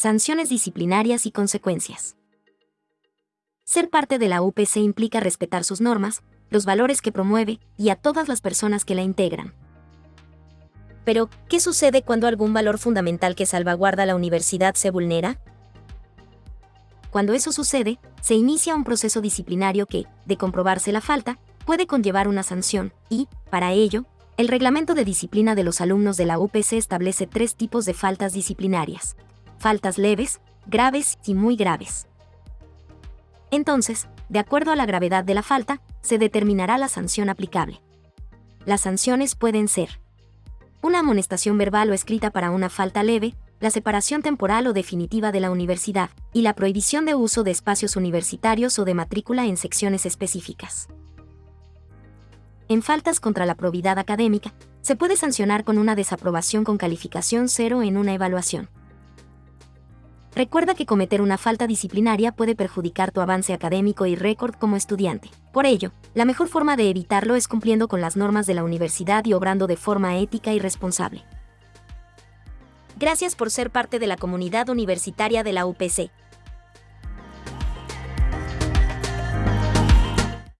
sanciones disciplinarias y consecuencias. Ser parte de la UPC implica respetar sus normas, los valores que promueve y a todas las personas que la integran. Pero, ¿qué sucede cuando algún valor fundamental que salvaguarda la universidad se vulnera? Cuando eso sucede, se inicia un proceso disciplinario que, de comprobarse la falta, puede conllevar una sanción, y, para ello, el reglamento de disciplina de los alumnos de la UPC establece tres tipos de faltas disciplinarias. Faltas leves, graves y muy graves. Entonces, de acuerdo a la gravedad de la falta, se determinará la sanción aplicable. Las sanciones pueden ser una amonestación verbal o escrita para una falta leve, la separación temporal o definitiva de la universidad, y la prohibición de uso de espacios universitarios o de matrícula en secciones específicas. En faltas contra la probidad académica, se puede sancionar con una desaprobación con calificación cero en una evaluación. Recuerda que cometer una falta disciplinaria puede perjudicar tu avance académico y récord como estudiante. Por ello, la mejor forma de evitarlo es cumpliendo con las normas de la universidad y obrando de forma ética y responsable. Gracias por ser parte de la comunidad universitaria de la UPC.